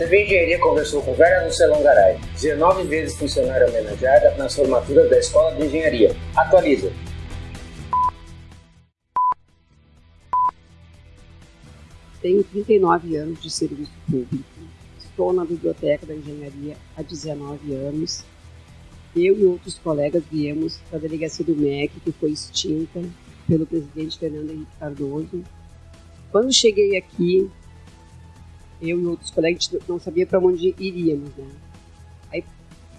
TV Engenharia conversou com Vera Lucela Garay, 19 vezes funcionária homenageada nas formaturas da Escola de Engenharia. Atualiza. Tenho 39 anos de serviço público. Estou na Biblioteca da Engenharia há 19 anos. Eu e outros colegas viemos da delegacia do MEC, que foi extinta pelo presidente Fernando Henrique Cardoso. Quando cheguei aqui, eu e outros colegas não sabia para onde iríamos, né? Aí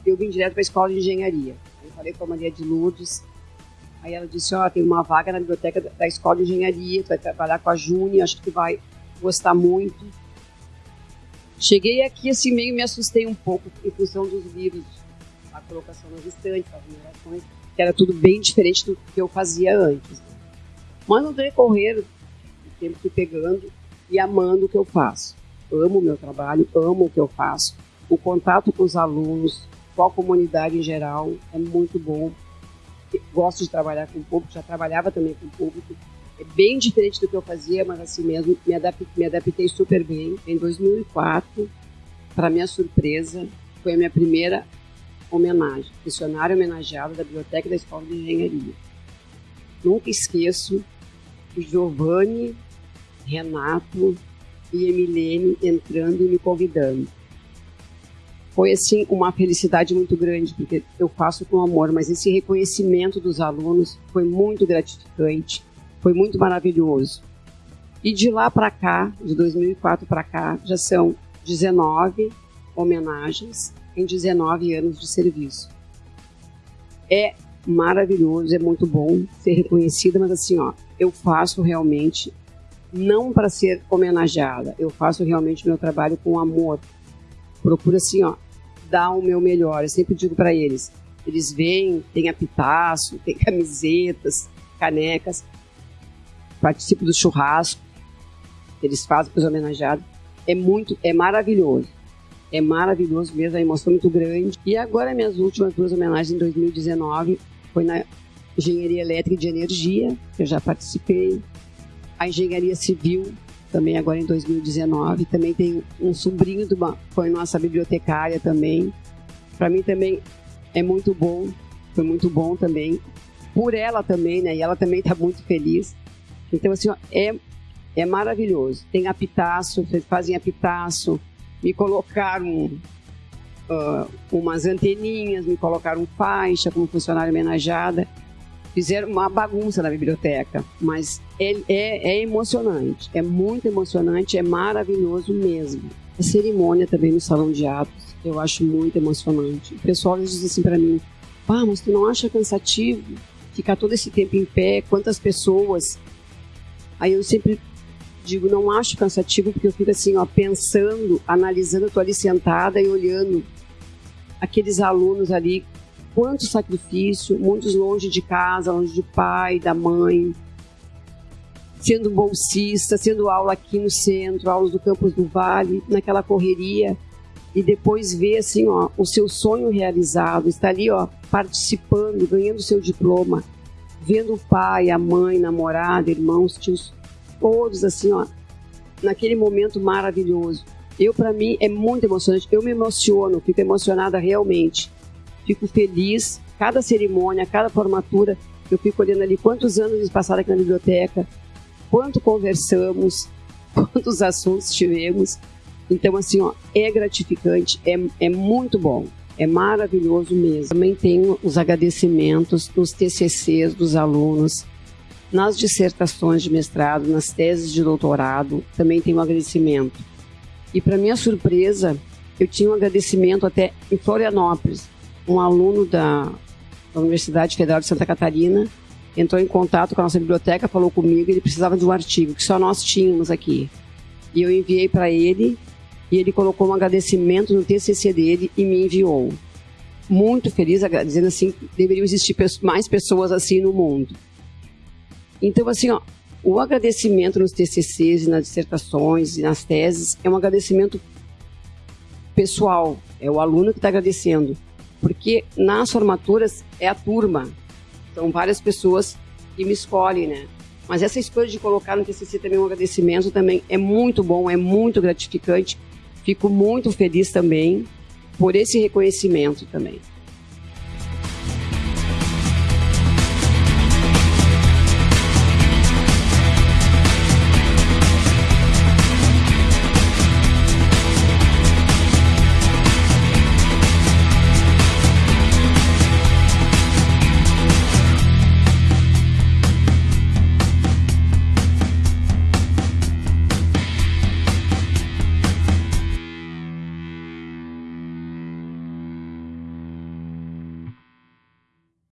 eu vim direto para a escola de engenharia. Eu falei com a Maria de Lourdes, aí ela disse, ó, oh, tem uma vaga na biblioteca da escola de engenharia, tu vai trabalhar com a Júnia, acho que tu vai gostar muito. Cheguei aqui, assim, meio me assustei um pouco em função dos livros, a colocação nas estantes, as numerações, que era tudo bem diferente do que eu fazia antes. Né? Mas no decorrer do tempo fui pegando e amando o que eu faço. Amo o meu trabalho, amo o que eu faço. O contato com os alunos, com a comunidade em geral, é muito bom. Gosto de trabalhar com o público, já trabalhava também com o público, é bem diferente do que eu fazia, mas assim mesmo, me adaptei, me adaptei super bem. Em 2004, para minha surpresa, foi a minha primeira homenagem, funcionário homenageado da Biblioteca da Escola de Engenharia. Nunca esqueço o Giovanni, Renato e Emilene entrando e me convidando. Foi assim uma felicidade muito grande, porque eu faço com amor, mas esse reconhecimento dos alunos foi muito gratificante foi muito maravilhoso. E de lá para cá, de 2004 para cá, já são 19 homenagens em 19 anos de serviço. É maravilhoso, é muito bom ser reconhecida, mas assim, ó, eu faço realmente não para ser homenageada, eu faço realmente meu trabalho com amor. Procuro assim, ó, dar o meu melhor. Eu sempre digo para eles, eles vêm, tem apitaço, tem camisetas, canecas, participo do churrasco eles fazem para os homenageados. É muito, é maravilhoso. É maravilhoso mesmo, a emoção é muito grande. E agora minhas últimas duas homenagens em 2019 foi na Engenharia Elétrica e de Energia, que eu já participei. A Engenharia Civil, também agora em 2019. Também tem um sobrinho, de uma, foi nossa bibliotecária também. Para mim também é muito bom, foi muito bom também. Por ela também, né? E ela também está muito feliz. Então, assim, ó, é, é maravilhoso. Tem apitaço, fazem apitaço, me colocaram uh, umas anteninhas, me colocaram faixa como funcionária homenageada. Fizeram uma bagunça na biblioteca, mas é, é, é emocionante, é muito emocionante, é maravilhoso mesmo. A cerimônia também no salão de atos, eu acho muito emocionante. O pessoal diz assim para mim: ah, mas tu não acha cansativo ficar todo esse tempo em pé? Quantas pessoas Aí eu sempre digo, não acho cansativo, porque eu fico assim, ó, pensando, analisando, eu tô ali sentada e olhando aqueles alunos ali, quanto sacrifício, muitos longe de casa, longe de pai, da mãe, sendo bolsista, sendo aula aqui no centro, aulas do campus do Vale, naquela correria, e depois ver assim, ó, o seu sonho realizado, estar ali, ó, participando, ganhando o seu diploma, vendo o pai, a mãe, namorada, irmãos, tios, todos assim, ó, naquele momento maravilhoso. Eu, para mim, é muito emocionante. Eu me emociono, fico emocionada realmente. Fico feliz. Cada cerimônia, cada formatura, eu fico olhando ali quantos anos eles passaram aqui na biblioteca, quanto conversamos, quantos assuntos tivemos. Então, assim, ó, é gratificante, é, é muito bom. É maravilhoso mesmo. Também tenho os agradecimentos dos TCCs dos alunos, nas dissertações de mestrado, nas teses de doutorado, também tenho um agradecimento. E para minha surpresa, eu tinha um agradecimento até em Florianópolis. Um aluno da, da Universidade Federal de Santa Catarina entrou em contato com a nossa biblioteca, falou comigo, ele precisava de um artigo que só nós tínhamos aqui. E eu enviei para ele e ele colocou um agradecimento no TCC dele e me enviou. Muito feliz, dizendo assim, deveriam existir mais pessoas assim no mundo. Então, assim, ó, o agradecimento nos TCCs, nas dissertações e nas teses é um agradecimento pessoal, é o aluno que está agradecendo, porque nas formaturas é a turma, são várias pessoas que me escolhem, né? Mas essa escolha de colocar no TCC também um agradecimento também é muito bom, é muito gratificante, fico muito feliz também por esse reconhecimento também.